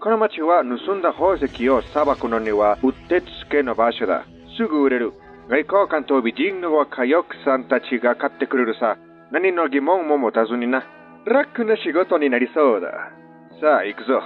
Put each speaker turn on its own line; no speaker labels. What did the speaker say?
この町は盗んだ宝石を砂漠くのにはうってつけの場所だ。すぐ売れる。外交官と美人の若い奥さんたちが買ってくれるさ。何の疑問も持たずにな。楽な仕事になりそうだ。さあ、行くぞ。